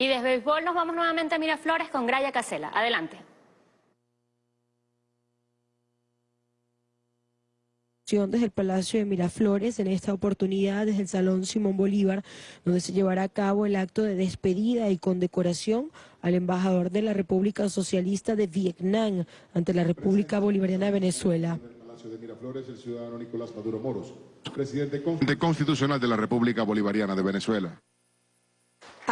Y desde béisbol nos vamos nuevamente a Miraflores con Graya Casela. Adelante. desde el Palacio de Miraflores, en esta oportunidad desde el Salón Simón Bolívar, donde se llevará a cabo el acto de despedida y condecoración al embajador de la República Socialista de Vietnam ante la República Bolivariana de Venezuela. de Miraflores, el ciudadano Nicolás Maduro Moros, presidente constitucional de la República Bolivariana de Venezuela.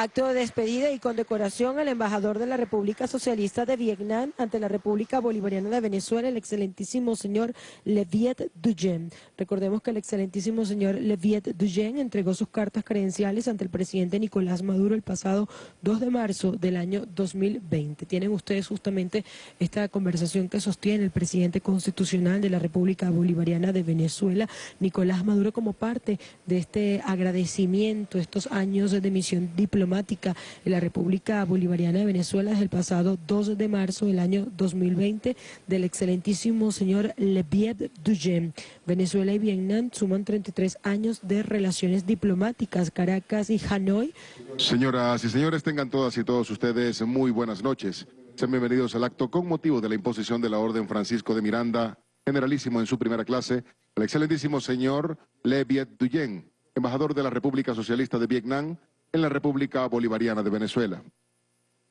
Acto de despedida y condecoración al embajador de la República Socialista de Vietnam ante la República Bolivariana de Venezuela, el excelentísimo señor Leviet Duyen. Recordemos que el excelentísimo señor Leviet Duyen entregó sus cartas credenciales ante el presidente Nicolás Maduro el pasado 2 de marzo del año 2020. Tienen ustedes justamente esta conversación que sostiene el presidente constitucional de la República Bolivariana de Venezuela, Nicolás Maduro, como parte de este agradecimiento, estos años de misión diplomática en la República Bolivariana de Venezuela desde el pasado 2 de marzo del año 2020 del excelentísimo señor Leviet Duyen. Venezuela y Vietnam suman 33 años de relaciones diplomáticas. Caracas y Hanoi. Señoras y señores, tengan todas y todos ustedes muy buenas noches. Sean bienvenidos al acto con motivo de la imposición de la Orden Francisco de Miranda, generalísimo en su primera clase, el excelentísimo señor Leviet Duyen, embajador de la República Socialista de Vietnam, en la República Bolivariana de Venezuela.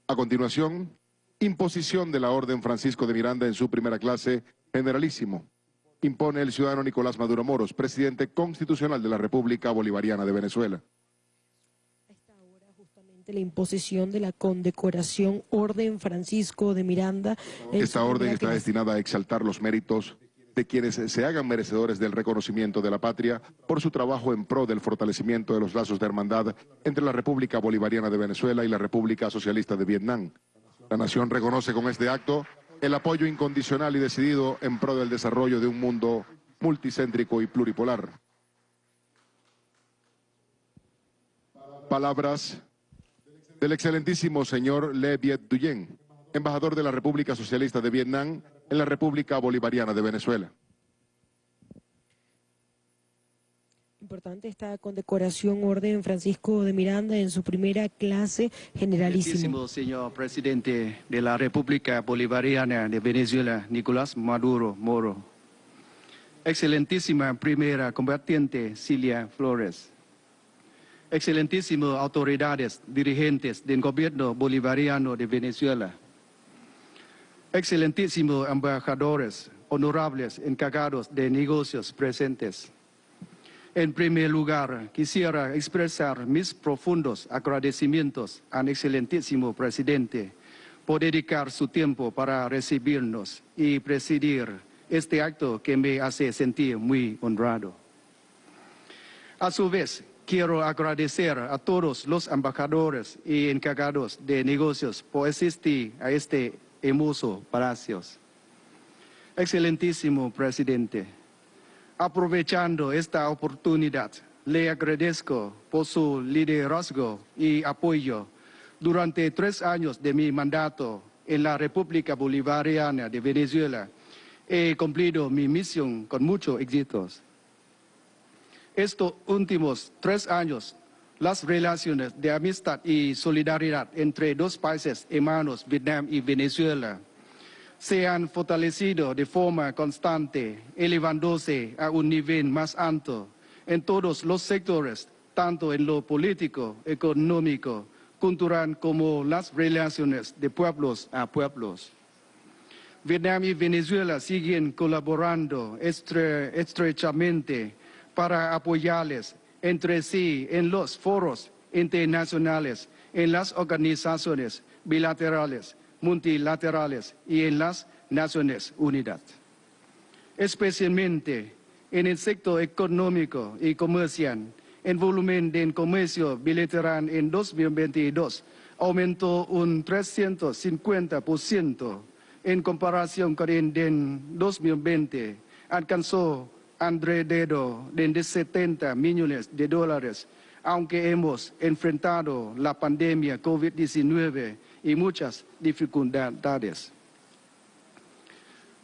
A continuación, imposición de la Orden Francisco de Miranda en su primera clase, generalísimo. Impone el ciudadano Nicolás Maduro Moros, presidente constitucional de la República Bolivariana de Venezuela. La imposición de la condecoración Orden Francisco de Miranda. Esta orden está destinada a exaltar los méritos de quienes se hagan merecedores del reconocimiento de la patria por su trabajo en pro del fortalecimiento de los lazos de hermandad entre la República Bolivariana de Venezuela y la República Socialista de Vietnam. La nación reconoce con este acto el apoyo incondicional y decidido en pro del desarrollo de un mundo multicéntrico y pluripolar. Palabras del excelentísimo señor Le Viet Duyen, embajador de la República Socialista de Vietnam en la República Bolivariana de Venezuela. Importante esta condecoración Orden Francisco de Miranda en su primera clase generalísimo. señor presidente de la República Bolivariana de Venezuela, Nicolás Maduro Moro. Excelentísima primera combatiente Cilia Flores. Excelentísimas autoridades dirigentes del gobierno bolivariano de Venezuela excelentísimos embajadores, honorables encargados de negocios presentes. En primer lugar, quisiera expresar mis profundos agradecimientos al excelentísimo presidente por dedicar su tiempo para recibirnos y presidir este acto que me hace sentir muy honrado. A su vez, quiero agradecer a todos los embajadores y encargados de negocios por asistir a este hermoso Palacios. Excelentísimo presidente, aprovechando esta oportunidad, le agradezco por su liderazgo y apoyo durante tres años de mi mandato en la República Bolivariana de Venezuela. He cumplido mi misión con muchos éxitos. Estos últimos tres años las relaciones de amistad y solidaridad entre dos países hermanos, Vietnam y Venezuela, se han fortalecido de forma constante, elevándose a un nivel más alto en todos los sectores, tanto en lo político, económico, cultural como las relaciones de pueblos a pueblos. Vietnam y Venezuela siguen colaborando estrechamente para apoyarles entre sí en los foros internacionales, en las organizaciones bilaterales, multilaterales y en las Naciones Unidas. Especialmente en el sector económico y comercial, el volumen de comercio bilateral en 2022 aumentó un 350% en comparación con el 2020, alcanzó alrededor de 70 millones de dólares, aunque hemos enfrentado la pandemia COVID-19 y muchas dificultades.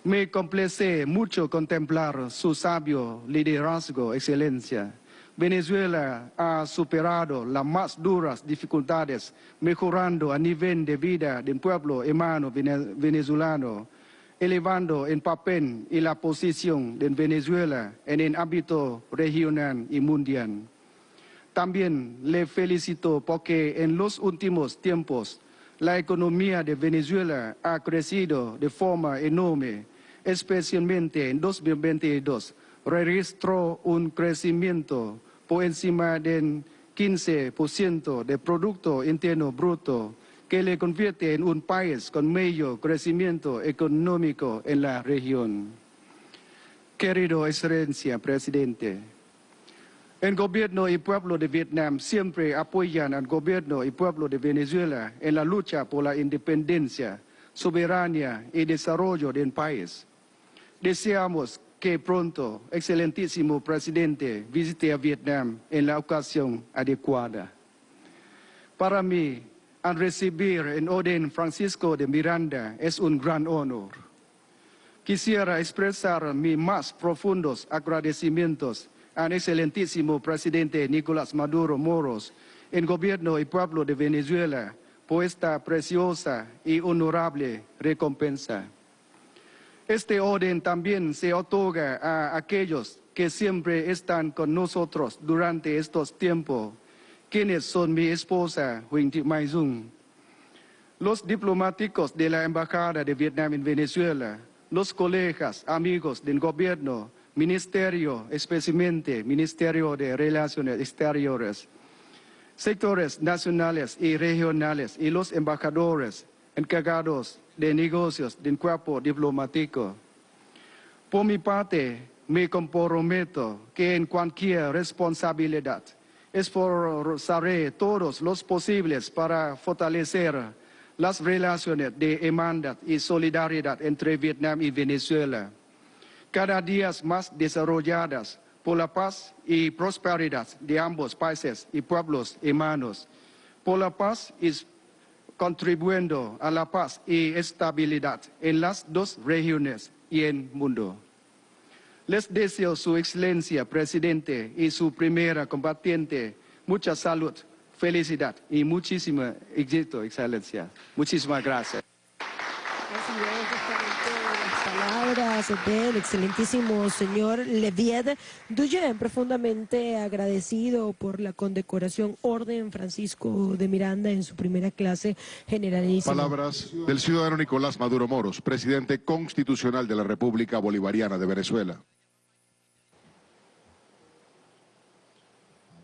Me complace mucho contemplar su sabio liderazgo, excelencia, Venezuela ha superado las más duras dificultades, mejorando a nivel de vida del pueblo hermano venezolano, elevando en papel y la posición de Venezuela en el ámbito regional y mundial. También le felicito porque en los últimos tiempos la economía de Venezuela ha crecido de forma enorme, especialmente en 2022 registró un crecimiento por encima del 15% de Producto Interno Bruto, que le convierte en un país con mayor crecimiento económico en la región. Querido Excelencia, Presidente, el gobierno y pueblo de Vietnam siempre apoyan al gobierno y pueblo de Venezuela en la lucha por la independencia, soberanía y desarrollo del país. Deseamos que pronto, excelentísimo presidente, visite a Vietnam en la ocasión adecuada. Para mí, al recibir en orden Francisco de Miranda es un gran honor. Quisiera expresar mis más profundos agradecimientos al excelentísimo presidente Nicolás Maduro Moros, el gobierno y pueblo de Venezuela, por esta preciosa y honorable recompensa. Este orden también se otorga a aquellos que siempre están con nosotros durante estos tiempos, quienes son mi esposa, Huỳnh Mai Dung, los diplomáticos de la Embajada de Vietnam en Venezuela, los colegas, amigos del gobierno, ministerio, especialmente Ministerio de Relaciones Exteriores, sectores nacionales y regionales y los embajadores encargados de negocios del cuerpo diplomático. Por mi parte, me comprometo que en cualquier responsabilidad esforzaré todos los posibles para fortalecer las relaciones de hermandad y solidaridad entre Vietnam y Venezuela, cada día más desarrolladas por la paz y prosperidad de ambos países y pueblos hermanos, por la paz y contribuyendo a la paz y estabilidad en las dos regiones y en el mundo. Les deseo su excelencia, presidente, y su primera combatiente, mucha salud, felicidad y muchísimo éxito, excelencia. Muchísimas gracias. Palabras del excelentísimo señor Levied Duyen, profundamente agradecido por la condecoración Orden Francisco de Miranda en su primera clase generalísima. Palabras del ciudadano Nicolás Maduro Moros, presidente constitucional de la República Bolivariana de Venezuela.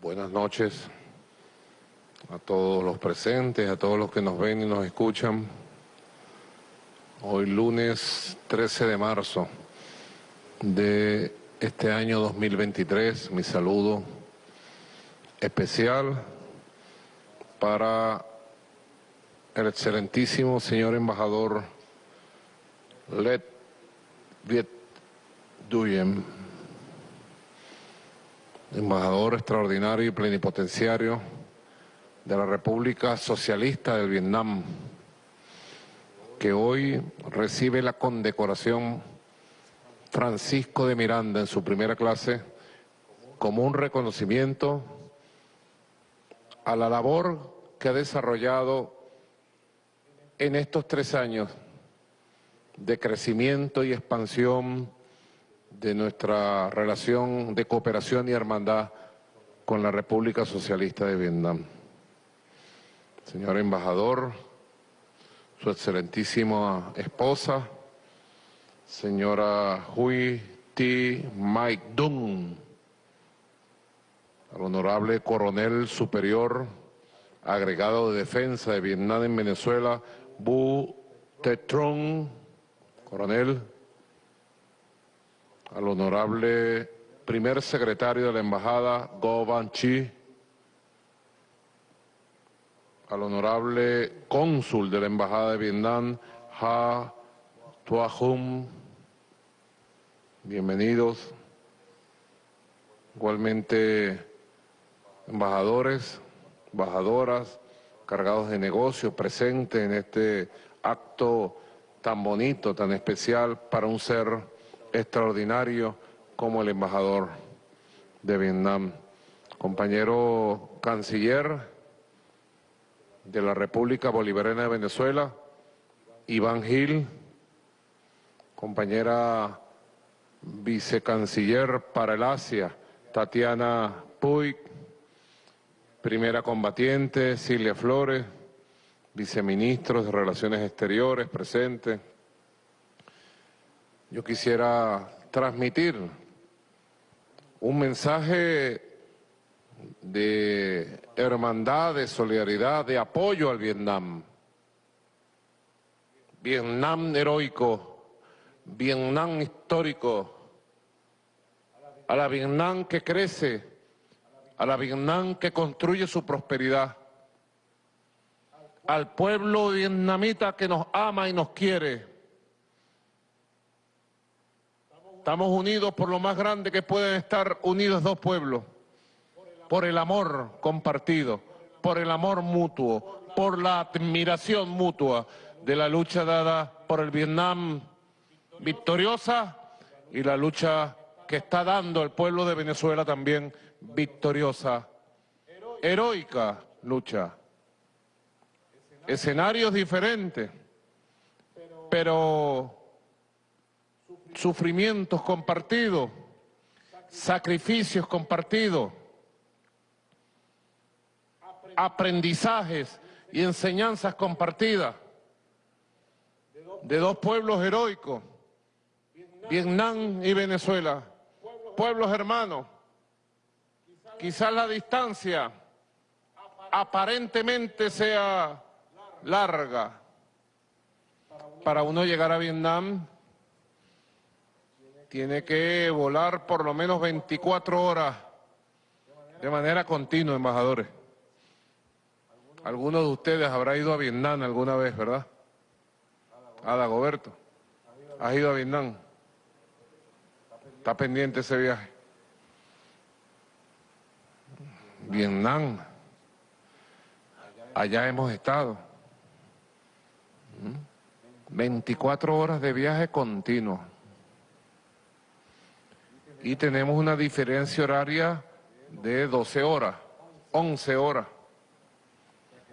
Buenas noches a todos los presentes, a todos los que nos ven y nos escuchan. Hoy lunes 13 de marzo de este año 2023, mi saludo especial para el excelentísimo señor embajador Let Viet Duyen, embajador extraordinario y plenipotenciario de la República Socialista del Vietnam, que hoy recibe la condecoración Francisco de Miranda en su primera clase como un reconocimiento a la labor que ha desarrollado en estos tres años de crecimiento y expansión de nuestra relación de cooperación y hermandad con la República Socialista de Vietnam. Señor embajador, su excelentísima esposa, señora Hui Ti Mike Dung, al honorable coronel superior agregado de defensa de Vietnam en Venezuela, Bu Tetron, coronel, al honorable primer secretario de la embajada, Go Van Chi, al honorable cónsul de la Embajada de Vietnam, Ha Tua Hum. Bienvenidos. Igualmente, embajadores, embajadoras, cargados de negocios, presentes en este acto tan bonito, tan especial para un ser extraordinario como el embajador de Vietnam compañero canciller de la República Bolivariana de Venezuela, Iván Gil, compañera vicecanciller para el Asia, Tatiana Puig, primera combatiente, Silvia Flores, viceministros de Relaciones Exteriores presentes. Yo quisiera transmitir un mensaje de hermandad, de solidaridad, de apoyo al Vietnam. Vietnam heroico, Vietnam histórico, a la Vietnam que crece, a la Vietnam que construye su prosperidad, al pueblo vietnamita que nos ama y nos quiere. Estamos unidos por lo más grande que pueden estar unidos dos pueblos, por el amor compartido, por el amor mutuo, por la admiración mutua de la lucha dada por el Vietnam victoriosa y la lucha que está dando el pueblo de Venezuela también victoriosa. Heroica lucha. Escenarios diferentes, pero sufrimientos compartidos, sacrificios compartidos, aprendizajes y enseñanzas compartidas de dos pueblos heroicos, Vietnam y Venezuela, pueblos hermanos. Quizás la distancia aparentemente sea larga. Para uno llegar a Vietnam tiene que volar por lo menos 24 horas de manera continua, embajadores. Algunos de ustedes habrá ido a Vietnam alguna vez, ¿verdad? Ada Goberto, ¿has ido a Vietnam? Está pendiente ese viaje. Vietnam, allá hemos estado. 24 horas de viaje continuo. Y tenemos una diferencia horaria de 12 horas, 11 horas.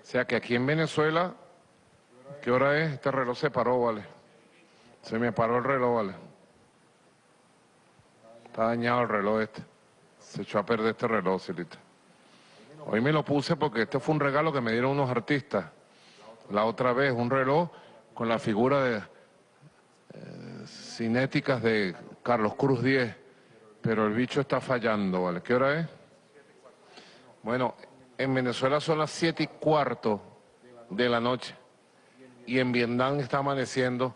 Sea que aquí en Venezuela, ¿qué hora es? Este reloj se paró, vale. Se me paró el reloj, vale. Está dañado el reloj este. Se echó a perder este reloj, Silita. Hoy me lo puse porque este fue un regalo que me dieron unos artistas. La otra vez, un reloj con la figura de eh, cinéticas de Carlos Cruz 10. Pero el bicho está fallando, ¿vale? ¿Qué hora es? Bueno, en Venezuela son las siete y cuarto de la noche. Y en Vietnam está amaneciendo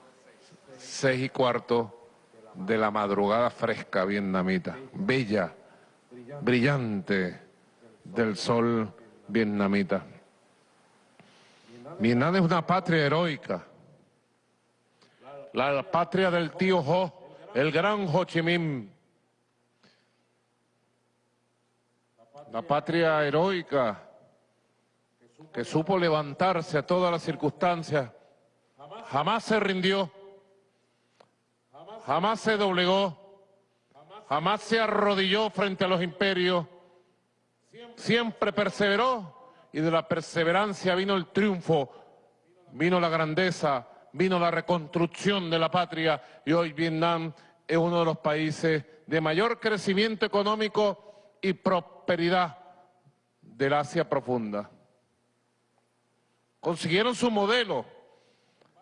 seis y cuarto de la madrugada fresca vietnamita. Bella, brillante del sol vietnamita. Vietnam es una patria heroica. La patria del tío Ho, el gran Ho Chi Minh. La patria heroica que supo levantarse a todas las circunstancias. Jamás se rindió. Jamás se doblegó. Jamás se arrodilló frente a los imperios siempre perseveró y de la perseverancia vino el triunfo, vino la grandeza, vino la reconstrucción de la patria y hoy Vietnam es uno de los países de mayor crecimiento económico y prosperidad del Asia profunda. Consiguieron su modelo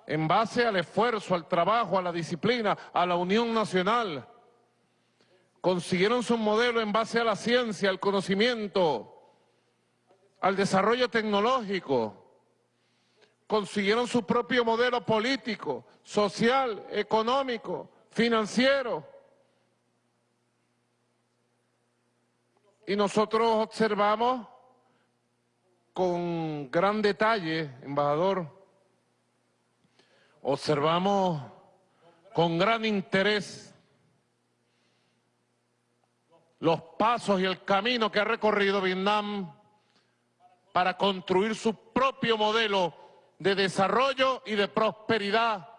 en base al esfuerzo, al trabajo, a la disciplina, a la unión nacional, consiguieron su modelo en base a la ciencia, al conocimiento, al desarrollo tecnológico, consiguieron su propio modelo político, social, económico, financiero. Y nosotros observamos con gran detalle, embajador, observamos con gran interés los pasos y el camino que ha recorrido Vietnam para construir su propio modelo de desarrollo y de prosperidad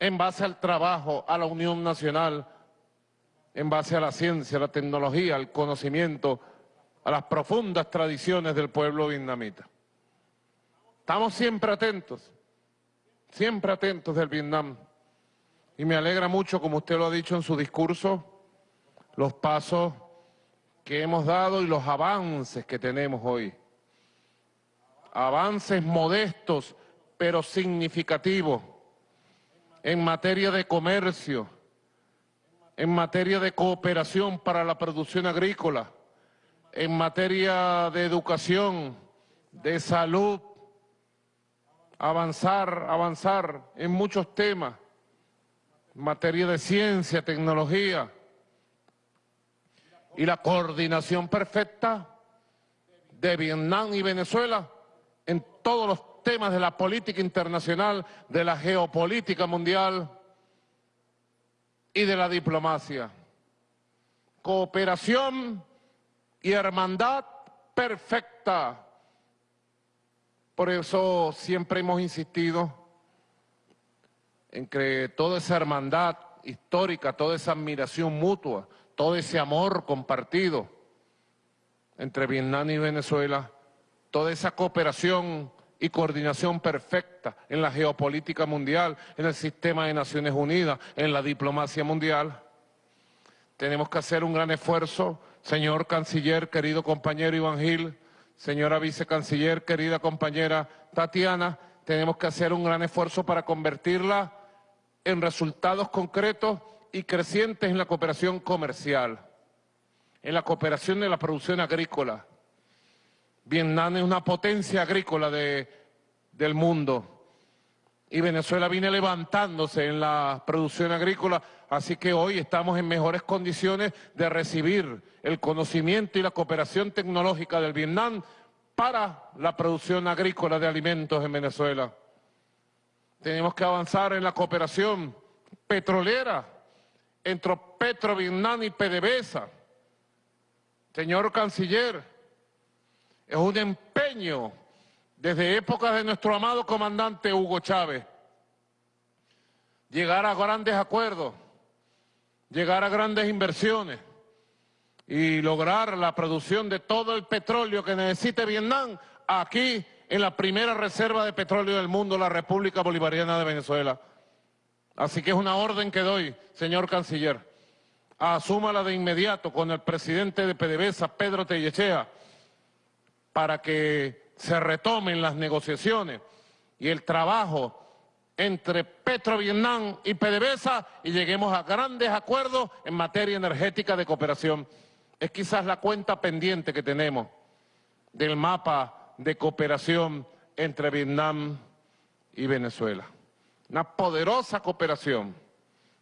en base al trabajo, a la unión nacional, en base a la ciencia, la tecnología, al conocimiento a las profundas tradiciones del pueblo vietnamita. Estamos siempre atentos, siempre atentos del Vietnam. Y me alegra mucho, como usted lo ha dicho en su discurso, los pasos que hemos dado y los avances que tenemos hoy. Avances modestos, pero significativos en materia de comercio, en materia de cooperación para la producción agrícola, en materia de educación, de salud, avanzar, avanzar en muchos temas, en materia de ciencia, tecnología, y la coordinación perfecta de Vietnam y Venezuela en todos los temas de la política internacional, de la geopolítica mundial y de la diplomacia. Cooperación y hermandad perfecta. Por eso siempre hemos insistido en que toda esa hermandad histórica, toda esa admiración mutua, todo ese amor compartido entre Vietnam y Venezuela, toda esa cooperación y coordinación perfecta en la geopolítica mundial, en el sistema de Naciones Unidas, en la diplomacia mundial. Tenemos que hacer un gran esfuerzo, señor canciller, querido compañero Iván Gil, señora vicecanciller, querida compañera Tatiana, tenemos que hacer un gran esfuerzo para convertirla en resultados concretos y crecientes en la cooperación comercial, en la cooperación de la producción agrícola, Vietnam es una potencia agrícola del mundo y Venezuela viene levantándose en la producción agrícola, así que hoy estamos en mejores condiciones de recibir el conocimiento y la cooperación tecnológica del Vietnam para la producción agrícola de alimentos en Venezuela. Tenemos que avanzar en la cooperación petrolera entre Petro Vietnam y PDVSA. Señor Canciller, es un empeño desde épocas de nuestro amado comandante Hugo Chávez. Llegar a grandes acuerdos, llegar a grandes inversiones y lograr la producción de todo el petróleo que necesite Vietnam aquí en la primera reserva de petróleo del mundo, la República Bolivariana de Venezuela. Así que es una orden que doy, señor canciller. Asúmala de inmediato con el presidente de PDVSA, Pedro Tellechea, para que se retomen las negociaciones y el trabajo entre Petro Vietnam y PDVSA y lleguemos a grandes acuerdos en materia energética de cooperación. Es quizás la cuenta pendiente que tenemos del mapa de cooperación entre Vietnam y Venezuela. Una poderosa cooperación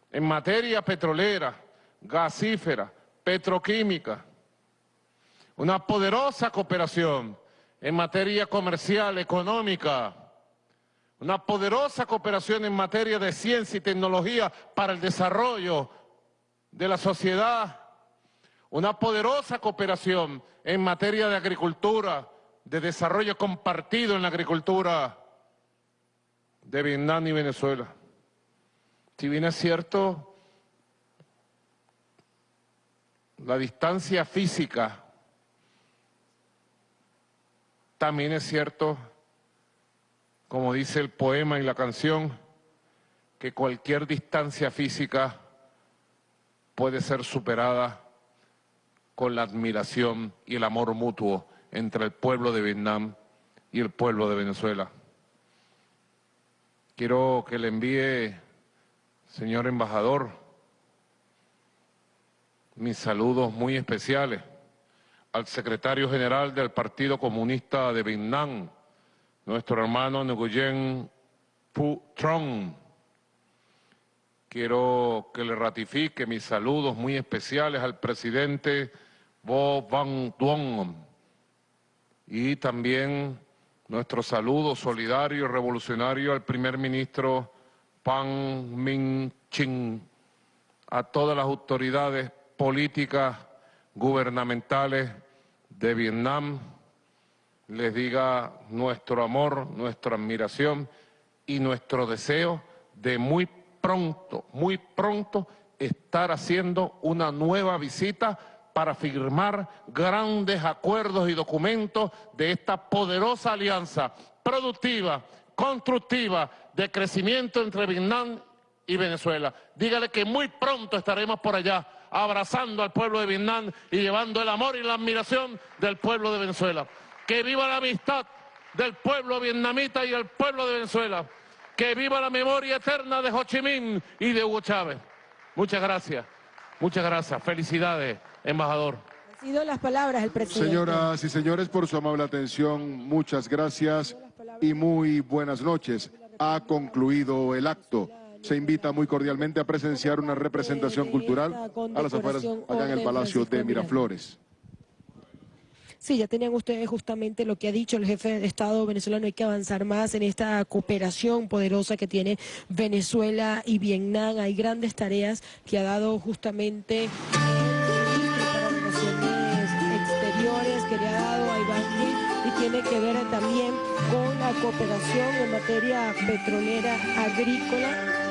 en materia petrolera, gasífera, petroquímica, una poderosa cooperación en materia comercial, económica, una poderosa cooperación en materia de ciencia y tecnología para el desarrollo de la sociedad, una poderosa cooperación en materia de agricultura, de desarrollo compartido en la agricultura de Vietnam y Venezuela. Si bien es cierto, la distancia física también es cierto, como dice el poema y la canción, que cualquier distancia física puede ser superada con la admiración y el amor mutuo entre el pueblo de Vietnam y el pueblo de Venezuela. Quiero que le envíe, señor embajador, mis saludos muy especiales al secretario general del Partido Comunista de Vietnam, nuestro hermano Nguyen Phu Trong. Quiero que le ratifique mis saludos muy especiales al presidente Vo Van Duong y también nuestro saludo solidario y revolucionario al primer ministro Pan Minh Chinh, a todas las autoridades políticas, gubernamentales de Vietnam les diga nuestro amor, nuestra admiración y nuestro deseo de muy pronto, muy pronto estar haciendo una nueva visita para firmar grandes acuerdos y documentos de esta poderosa alianza productiva, constructiva, de crecimiento entre Vietnam y Venezuela. Dígale que muy pronto estaremos por allá abrazando al pueblo de Vietnam y llevando el amor y la admiración del pueblo de Venezuela. Que viva la amistad del pueblo vietnamita y el pueblo de Venezuela. Que viva la memoria eterna de Ho Chi Minh y de Hugo Chávez. Muchas gracias. Muchas gracias. Felicidades, embajador. Han sido las palabras del presidente. Señoras y señores, por su amable atención, muchas gracias y muy buenas noches. Ha concluido el acto. Se invita muy cordialmente a presenciar una representación cultural a las afueras, acá en el Palacio de Miraflores. Sí, ya tenían ustedes justamente lo que ha dicho el jefe de Estado venezolano, hay que avanzar más en esta cooperación poderosa que tiene Venezuela y Vietnam. Hay grandes tareas que ha dado justamente para Relaciones Exteriores, que le ha dado a Iván y tiene que ver también con la cooperación en materia petrolera agrícola.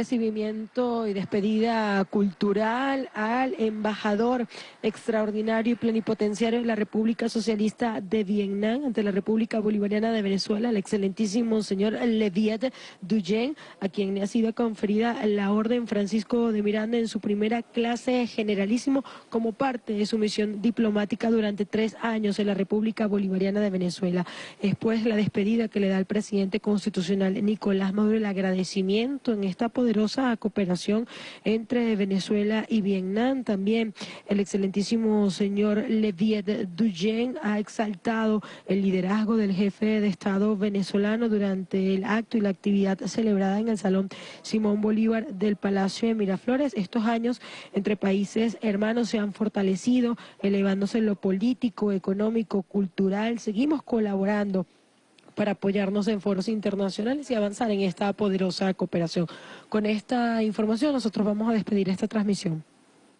Recibimiento y despedida cultural al embajador extraordinario y plenipotenciario de la República Socialista de Vietnam ante la República Bolivariana de Venezuela, el excelentísimo señor Leviat Duyen, a quien le ha sido conferida la Orden Francisco de Miranda en su primera clase generalísimo como parte de su misión diplomática durante tres años en la República Bolivariana de Venezuela. Después la despedida que le da el presidente constitucional Nicolás Maduro, el agradecimiento en esta poderosa poderosa cooperación entre Venezuela y Vietnam. También el excelentísimo señor Leviet Duyen ha exaltado el liderazgo del jefe de Estado venezolano durante el acto y la actividad celebrada en el Salón Simón Bolívar del Palacio de Miraflores. Estos años entre países hermanos se han fortalecido, elevándose lo político, económico, cultural. Seguimos colaborando para apoyarnos en foros internacionales y avanzar en esta poderosa cooperación. Con esta información nosotros vamos a despedir esta transmisión.